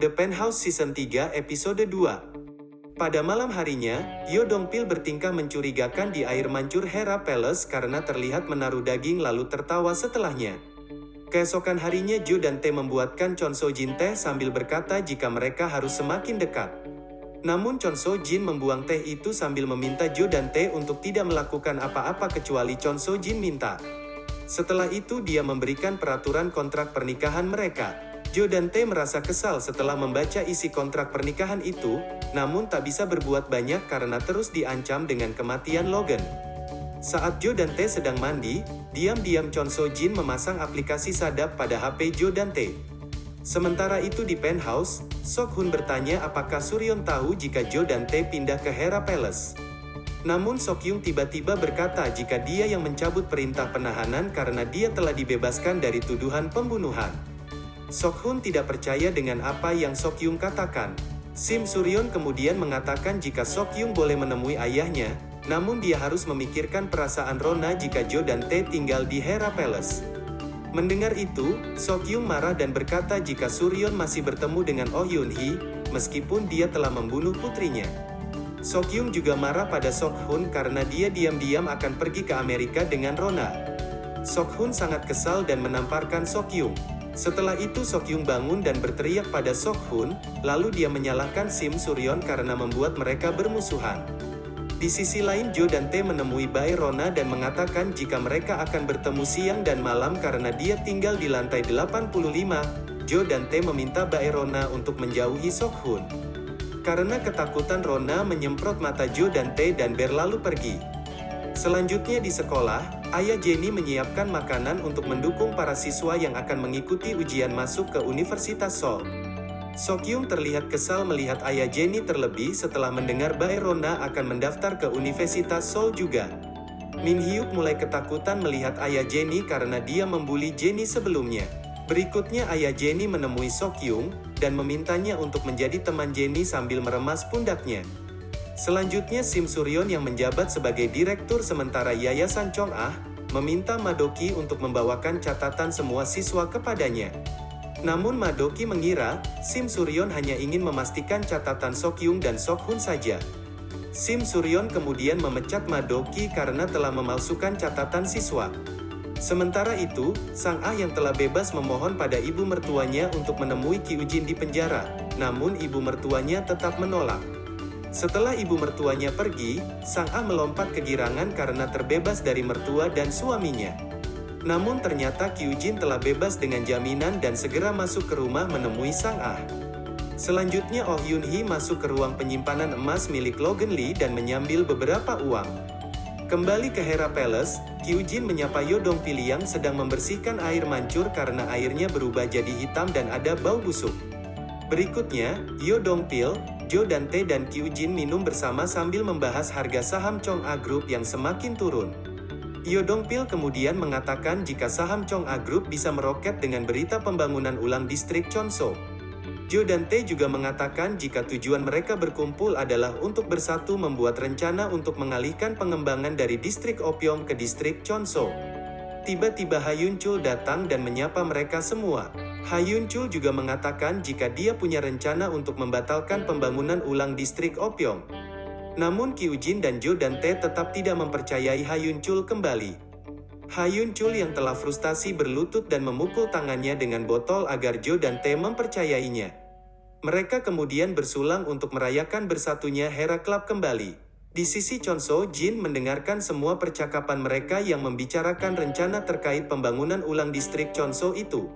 The Penthouse Season 3 Episode 2 Pada malam harinya, Yo Dongpil bertingkah mencurigakan di air mancur Hera Palace karena terlihat menaruh daging lalu tertawa setelahnya. Keesokan harinya Jo dan Tae membuatkan Chon So Jin teh sambil berkata jika mereka harus semakin dekat. Namun Chon So Jin membuang teh itu sambil meminta Jo dan Tae untuk tidak melakukan apa-apa kecuali Chon So Jin minta. Setelah itu dia memberikan peraturan kontrak pernikahan mereka. Jo dan Tae merasa kesal setelah membaca isi kontrak pernikahan itu, namun tak bisa berbuat banyak karena terus diancam dengan kematian Logan. Saat Jo dan Tae sedang mandi, diam-diam Chon So Jin memasang aplikasi sadap pada HP Jo dan Tae. Sementara itu di penthouse, Sok Hun bertanya apakah Suryon tahu jika Jo dan Tae pindah ke Hera Palace. Namun Sok Yung tiba-tiba berkata jika dia yang mencabut perintah penahanan karena dia telah dibebaskan dari tuduhan pembunuhan. Sok Hun tidak percaya dengan apa yang Sok Yung katakan. Sim Suryon kemudian mengatakan jika Sok Yung boleh menemui ayahnya, namun dia harus memikirkan perasaan Rona jika Jo dan Tae tinggal di Hera Palace. Mendengar itu, Sokyung marah dan berkata jika Suryon masih bertemu dengan Oh Yun Hee, meskipun dia telah membunuh putrinya. Sokyung juga marah pada Sok Hun karena dia diam-diam akan pergi ke Amerika dengan Rona. Sok Hun sangat kesal dan menamparkan Sokyung. Setelah itu Sokyung bangun dan berteriak pada Sok Hun, lalu dia menyalahkan Sim Suryon karena membuat mereka bermusuhan. Di sisi lain Jo dan Tae menemui Bae Rona dan mengatakan jika mereka akan bertemu siang dan malam karena dia tinggal di lantai 85, Jo dan Tae meminta Bae Rona untuk menjauhi Sok Hun. Karena ketakutan Rona menyemprot mata Jo dan Tae dan berlalu pergi. Selanjutnya di sekolah, ayah Jenny menyiapkan makanan untuk mendukung para siswa yang akan mengikuti ujian masuk ke Universitas Seoul. Sokyung terlihat kesal melihat ayah Jenny terlebih setelah mendengar Bae Rona akan mendaftar ke Universitas Seoul juga. Min Hyuk mulai ketakutan melihat ayah Jenny karena dia membuli Jenny sebelumnya. Berikutnya ayah Jenny menemui Sokyung, dan memintanya untuk menjadi teman Jenny sambil meremas pundaknya. Selanjutnya Sim Suryon yang menjabat sebagai direktur sementara Yayasan Chong Ah, meminta Madoki untuk membawakan catatan semua siswa kepadanya. Namun Madoki mengira, Sim Suryon hanya ingin memastikan catatan Sokyung dan Sokhun saja. Sim Suryon kemudian memecat Madoki karena telah memalsukan catatan siswa. Sementara itu, Sang Ah yang telah bebas memohon pada ibu mertuanya untuk menemui Ki Ujin di penjara, namun ibu mertuanya tetap menolak. Setelah ibu mertuanya pergi, Sang Ah melompat kegirangan karena terbebas dari mertua dan suaminya. Namun ternyata Kyujin telah bebas dengan jaminan dan segera masuk ke rumah menemui Sang Ah. Selanjutnya Oh Yun Hee masuk ke ruang penyimpanan emas milik Logan Lee dan menyambil beberapa uang. Kembali ke Hera Palace, Kyujin menyapa Yodong Pili yang sedang membersihkan air mancur karena airnya berubah jadi hitam dan ada bau busuk. Berikutnya, Yodong Pil, Jo dan Tae dan Kyujin minum bersama sambil membahas harga saham Chong A Group yang semakin turun. Yodong Pil kemudian mengatakan jika saham Chong A Group bisa meroket dengan berita pembangunan ulang distrik Chonso. Jo dan Tae juga mengatakan jika tujuan mereka berkumpul adalah untuk bersatu membuat rencana untuk mengalihkan pengembangan dari distrik Opium ke distrik Chonso. Tiba-tiba Hayun Chul datang dan menyapa mereka semua. Hayun Chul juga mengatakan jika dia punya rencana untuk membatalkan pembangunan ulang distrik Opium. Namun Ki Ujin dan Jo dan Tae tetap tidak mempercayai Hayun Chul kembali. Hayun Chul yang telah frustasi berlutut dan memukul tangannya dengan botol agar Jo dan Tae mempercayainya. Mereka kemudian bersulang untuk merayakan bersatunya Hera Club kembali. Di sisi Chonso, Jin mendengarkan semua percakapan mereka yang membicarakan rencana terkait pembangunan ulang distrik Chonso itu.